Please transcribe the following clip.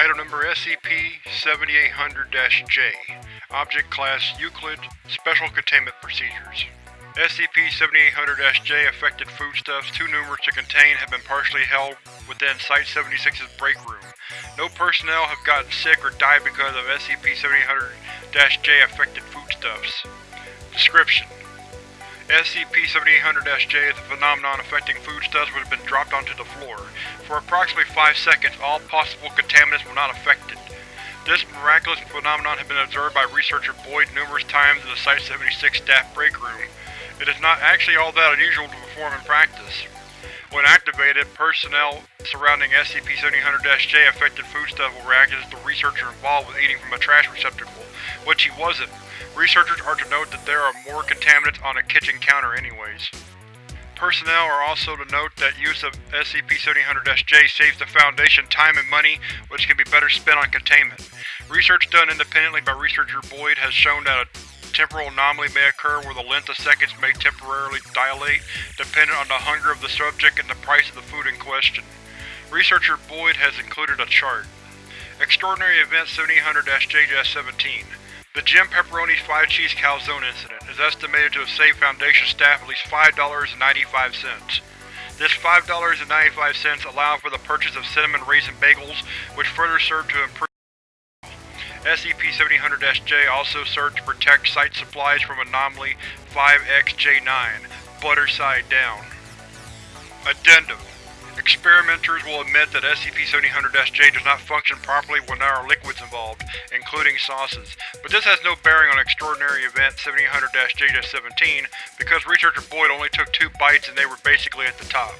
Encounter SCP-7800-J Object Class Euclid Special Containment Procedures SCP-7800-J affected foodstuffs too numerous to contain have been partially held within Site-76's break room. No personnel have gotten sick or died because of SCP-7800-J affected foodstuffs. Description: SCP-7800-J is a phenomenon affecting foodstuffs which have been dropped onto the floor. For approximately 5 seconds, all possible contaminants were not affected. This miraculous phenomenon has been observed by researcher Boyd numerous times in the Site-76 staff break room. It is not actually all that unusual to perform in practice. When activated, personnel surrounding SCP-7800-J affected foodstuff will react as the researcher involved was eating from a trash receptacle, which he wasn't. Researchers are to note that there are more contaminants on a kitchen counter anyways. Personnel are also to note that use of SCP-7800-J saves the Foundation time and money which can be better spent on containment. Research done independently by researcher Boyd has shown that a temporal anomaly may occur where the length of seconds may temporarily dilate, dependent on the hunger of the subject and the price of the food in question. Researcher Boyd has included a chart. Extraordinary Event 7800-JS-17 The Jim Pepperoni's 5 Cheese Calzone incident is estimated to have saved Foundation staff at least $5.95. This $5.95 allowed for the purchase of cinnamon raisin bagels, which further served to improve SCP-7800-J also served to protect site supplies from Anomaly 5XJ9, Butter Side Down. Addendum Experimenters will admit that SCP-7800-J does not function properly when there are liquids involved, including sauces, but this has no bearing on Extraordinary Event 7800-J-17 because Researcher Boyd only took two bites and they were basically at the top.